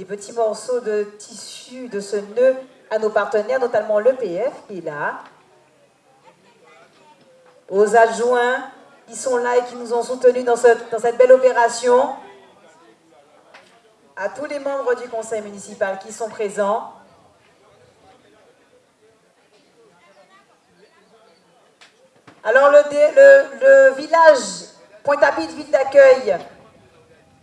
des petits morceaux de tissu de ce nœud à nos partenaires, notamment l'EPF qui est là, aux adjoints qui sont là et qui nous ont soutenus dans, cette belle opération, à tous les membres du conseil municipal qui sont présents, Alors le, village Pointe-à-Pitre, ville d'accueil,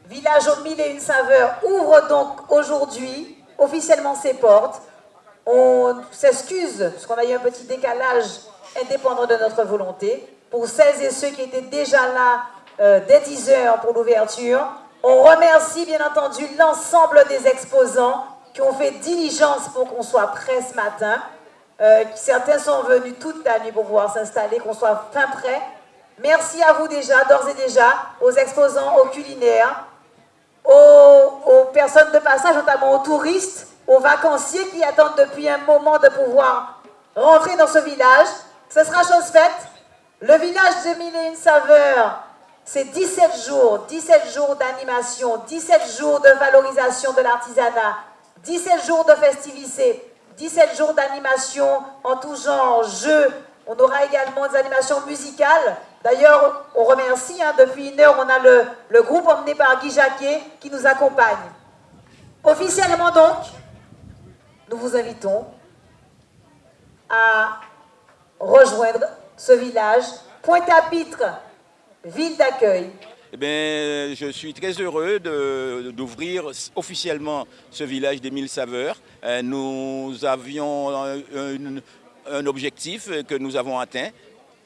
village aux mille et une saveurs, ouvre donc aujourd'hui officiellement ses portes. On s'excuse parce qu'on a eu un petit décalage indépendant de notre volonté. pour celles et ceux qui étaient déjà là euh, dès 10 heures pour l'ouverture. On remercie bien entendu l'ensemble des exposants qui ont fait diligence pour qu'on soit prêt ce matin. Euh, certains sont venus toute la nuit pour pouvoir s'installer, qu'on soit fin prêt. Merci à vous déjà, d'ores et déjà, aux exposants, aux culinaires, aux, personnes de passage, notamment aux touristes, aux vacanciers qui attendent depuis un moment de pouvoir rentrer dans ce village. Ce sera chose faite. Le village de Mille et une saveurs, c'est 17 jours, 17 jours d'animation, 17 jours de valorisation de l'artisanat, 17 jours de festivité, 17 jours d'animation en tout genre, jeux. On aura également des animations musicales. D'ailleurs, on remercie, hein, depuis une heure, on a le, groupe emmené par Guy Jacquet qui nous accompagne. Officiellement donc, nous vous invitons à rejoindre ce village, Pointe-à-Pitre, ville d'accueil. Eh je suis très heureux d'ouvrir officiellement ce village des mille saveurs. Euh, nous avions un objectif que nous avons atteint,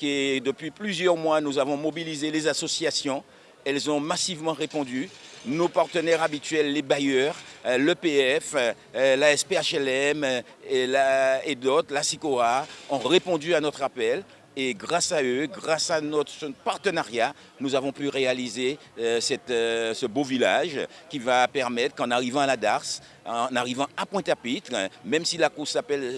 qui est depuis plusieurs mois, nous avons mobilisé les associations. Elles ont massivement répondu nos partenaires habituels, les bailleurs, euh, l'EPF, euh, la SPHLM et, d'autres, la SICOA, ont répondu à notre appel. Et grâce à eux, grâce à notre partenariat, nous avons pu réaliser euh, ce beau village qui va permettre qu'en arrivant à la Darse, en arrivant à Pointe-à-Pitre, même si la course s'appelle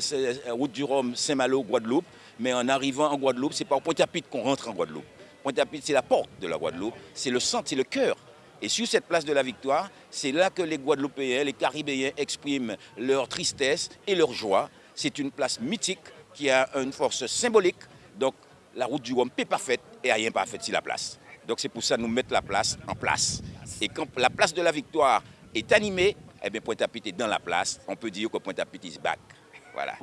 Route du Rhum Saint-Malo, Guadeloupe, mais en arrivant en Guadeloupe, c'est pas Pointe-à-Pitre qu'on rentre en Guadeloupe. Pointe-à-Pitre, c'est la porte de la Guadeloupe, c'est le centre, c'est le cœur et sur cette place de la Victoire, c'est là que les Guadeloupéens, les Caribéens expriment leur tristesse et leur joie. C'est une place mythique qui a une force symbolique. Donc la route du Rhum n'est pas faite et rien pas fait sur la place. Donc c'est pour ça que nous mettons la place en place. Et quand la place de la Victoire est animée, eh bien Pointe-à-Pitre est dans la place. On peut dire que Pointe-à-Pitre is back. Voilà.